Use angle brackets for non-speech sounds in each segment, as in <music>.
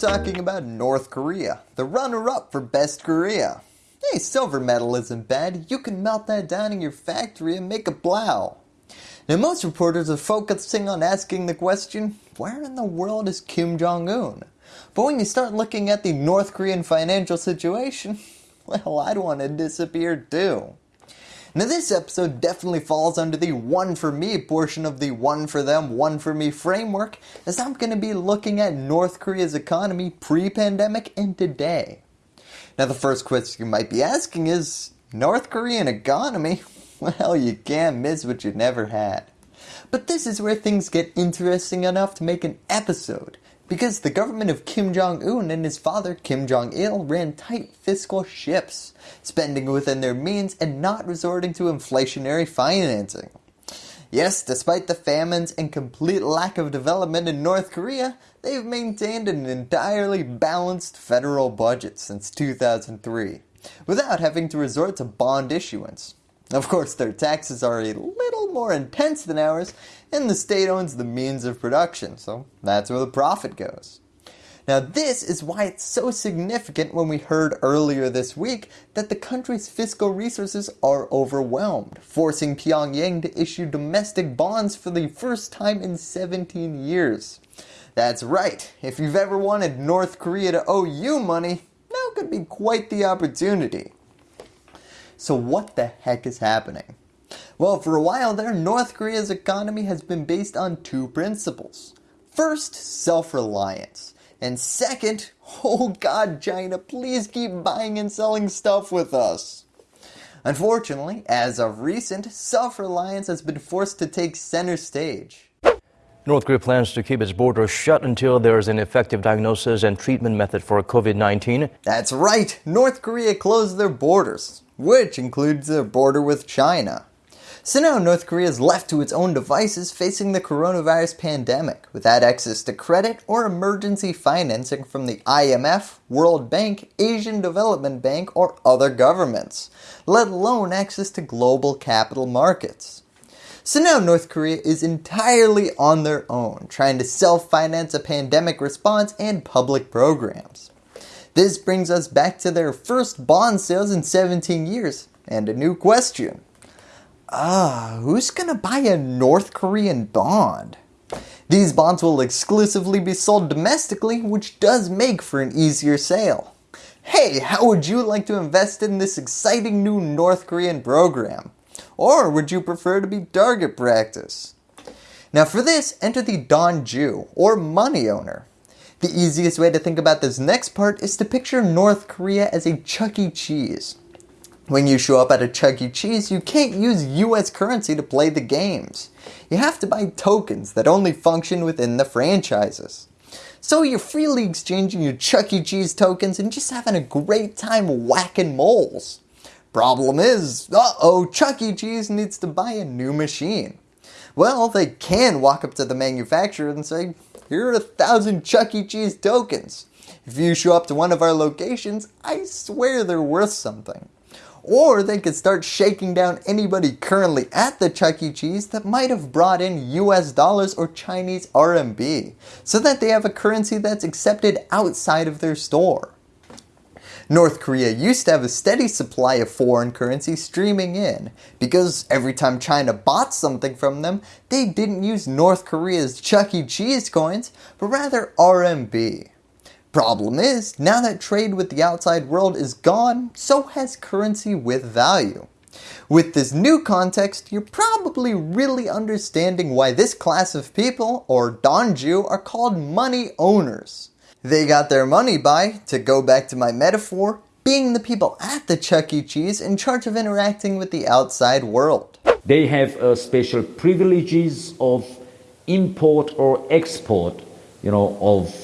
talking about North Korea, the runner-up for best Korea. Hey, silver medal isn't bad, you can melt that down in your factory and make a blow. Now most reporters are focusing on asking the question, where in the world is Kim Jong-un? But when you start looking at the North Korean financial situation, <laughs> well I'd want to disappear too. Now this episode definitely falls under the one for me portion of the one for them, one for me framework as I'm going to be looking at North Korea's economy pre-pandemic and today. Now the first question you might be asking is, North Korean economy? <laughs> Well you can't miss what you never had. But this is where things get interesting enough to make an episode because the government of Kim Jong-un and his father Kim Jong-il ran tight fiscal ships, spending within their means and not resorting to inflationary financing. Yes, despite the famines and complete lack of development in North Korea, they've maintained an entirely balanced federal budget since 2003, without having to resort to bond issuance. Of course their taxes are a little more intense than ours and the state owns the means of production, so that's where the profit goes. Now this is why it's so significant when we heard earlier this week that the country's fiscal resources are overwhelmed, forcing Pyongyang to issue domestic bonds for the first time in 17 years. That's right, if you've ever wanted North Korea to owe you money, now could be quite the opportunity. So what the heck is happening? Well, for a while there, North Korea's economy has been based on two principles. First, self-reliance. And second, <laughs> oh god China, please keep buying and selling stuff with us. Unfortunately, as of recent, self-reliance has been forced to take center stage. North Korea plans to keep its border shut until there is an effective diagnosis and treatment method for COVID-19. That's right, North Korea closed their borders, which includes their border with China. So now North Korea is left to its own devices facing the coronavirus pandemic without access to credit or emergency financing from the IMF, World Bank, Asian Development Bank or other governments, let alone access to global capital markets. So now North Korea is entirely on their own, trying to self-finance a pandemic response and public programs. This brings us back to their first bond sales in 17 years, and a new question. Ah, who's gonna buy a North Korean bond? These bonds will exclusively be sold domestically, which does make for an easier sale. Hey, how would you like to invest in this exciting new North Korean program? Or would you prefer to be target practice? Now for this, enter the Donju, or money owner. The easiest way to think about this next part is to picture North Korea as a Chuck E. Cheese. When you show up at a Chuck E. Cheese, you can't use US currency to play the games. You have to buy tokens that only function within the franchises. So you're freely exchanging your Chuck E. Cheese tokens and just having a great time whacking moles. Problem is, uh-oh, Chuck E. Cheese needs to buy a new machine. Well, they can walk up to the manufacturer and say, here are a thousand Chuck E. Cheese tokens. If you show up to one of our locations, I swear they're worth something. Or they could start shaking down anybody currently at the Chuck E. Cheese that might have brought in US dollars or Chinese RMB, so that they have a currency that's accepted outside of their store. North Korea used to have a steady supply of foreign currency streaming in, because every time China bought something from them, they didn't use North Korea's Chuck E. Cheese coins, but rather RMB. Problem is, now that trade with the outside world is gone, so has currency with value. With this new context, you're probably really understanding why this class of people, or Donju, are called money owners. They got their money by, to go back to my metaphor, being the people at the Chuck E. Cheese in charge of interacting with the outside world. They have uh, special privileges of import or export, you know, of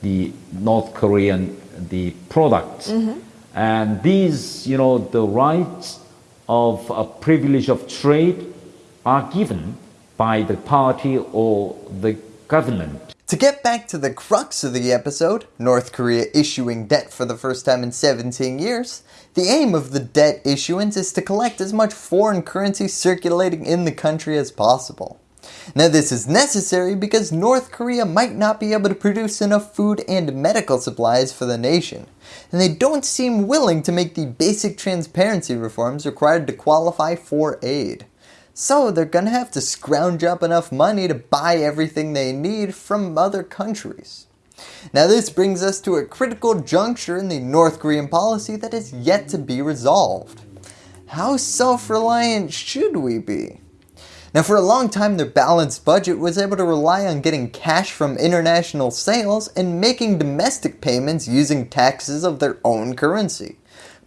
the North Korean the products. Mm -hmm. And these, you know, the rights of a privilege of trade are given by the party or the government. To get back to the crux of the episode, North Korea issuing debt for the first time in 17 years, the aim of the debt issuance is to collect as much foreign currency circulating in the country as possible. Now this is necessary because North Korea might not be able to produce enough food and medical supplies for the nation, and they don't seem willing to make the basic transparency reforms required to qualify for aid. So they're gonna have to scrounge up enough money to buy everything they need from other countries. Now this brings us to a critical juncture in the North Korean policy that is yet to be resolved. How self-reliant should we be? Now for a long time their balanced budget was able to rely on getting cash from international sales and making domestic payments using taxes of their own currency.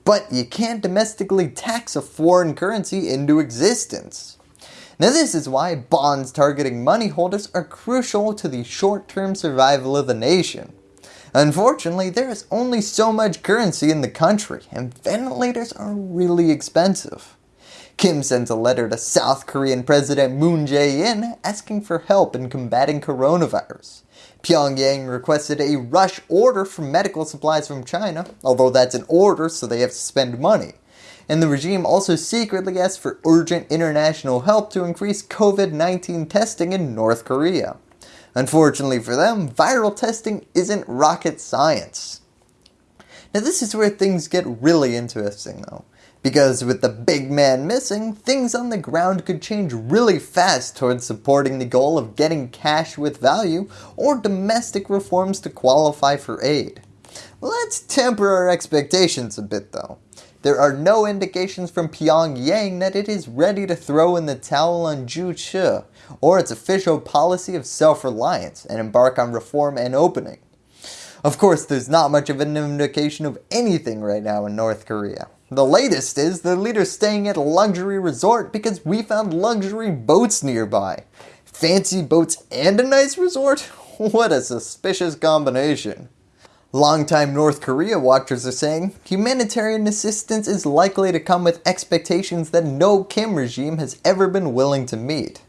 But you can't domestically tax a foreign currency into existence. Now this is why bonds targeting money holders are crucial to the short-term survival of the nation. Unfortunately, there is only so much currency in the country and ventilators are really expensive. Kim sends a letter to South Korean President Moon Jae-in asking for help in combating coronavirus. Pyongyang requested a rush order for medical supplies from China, although that's an order so they have to spend money. And the regime also secretly asked for urgent international help to increase COVID-19 testing in North Korea. Unfortunately for them, viral testing isn't rocket science. Now this is where things get really interesting though. Because with the big man missing, things on the ground could change really fast towards supporting the goal of getting cash with value or domestic reforms to qualify for aid. Let's temper our expectations a bit though. There are no indications from Pyongyang that it is ready to throw in the towel on Juche or its official policy of self-reliance and embark on reform and opening. Of course, there's not much of an indication of anything right now in North Korea. The latest is the leader staying at a luxury resort because we found luxury boats nearby. Fancy boats and a nice resort? <laughs> What a suspicious combination. Longtime North Korea watchers are saying humanitarian assistance is likely to come with expectations that no Kim regime has ever been willing to meet.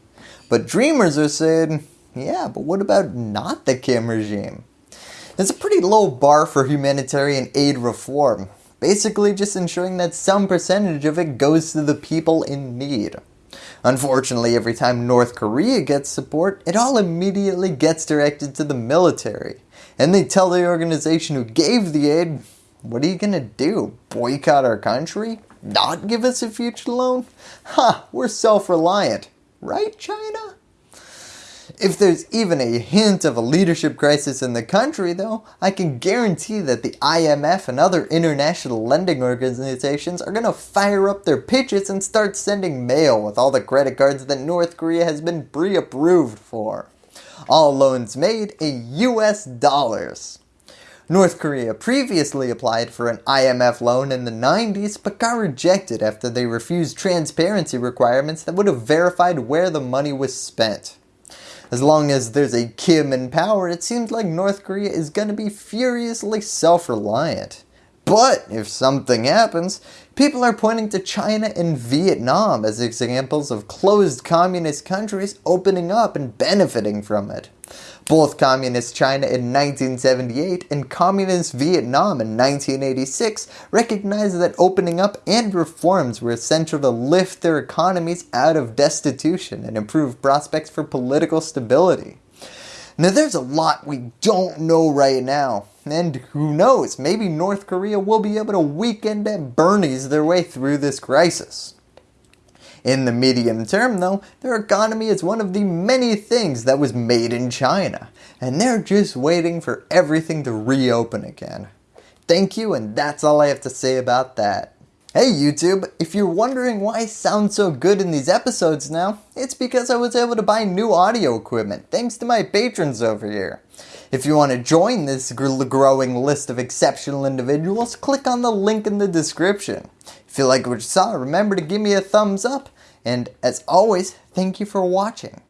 But dreamers are saying, yeah, but what about not the Kim regime? It's a pretty low bar for humanitarian aid reform, basically just ensuring that some percentage of it goes to the people in need. Unfortunately, every time North Korea gets support, it all immediately gets directed to the military. And they tell the organization who gave the aid, what are you going to do? Boycott our country? Not give us a future loan? Ha, huh, we're self-reliant. Right, China? If there's even a hint of a leadership crisis in the country though, I can guarantee that the IMF and other international lending organizations are going to fire up their pitches and start sending mail with all the credit cards that North Korea has been pre-approved for. All loans made in US dollars. North Korea previously applied for an IMF loan in the 90s but got rejected after they refused transparency requirements that would have verified where the money was spent. As long as there's a Kim in power, it seems like North Korea is going to be furiously self-reliant. But if something happens, people are pointing to China and Vietnam as examples of closed communist countries opening up and benefiting from it. Both Communist China in 1978 and Communist Vietnam in 1986 recognized that opening up and reforms were essential to lift their economies out of destitution and improve prospects for political stability. Now there's a lot we don't know right now, and who knows, maybe North Korea will be able to weekend at Bernie's their way through this crisis. In the medium term though, their economy is one of the many things that was made in China, and they're just waiting for everything to reopen again. Thank you and that's all I have to say about that. Hey YouTube, if you're wondering why I sound so good in these episodes now, it's because I was able to buy new audio equipment thanks to my patrons over here. If you want to join this growing list of exceptional individuals, click on the link in the description. If you like what you saw, remember to give me a thumbs up and as always, thank you for watching.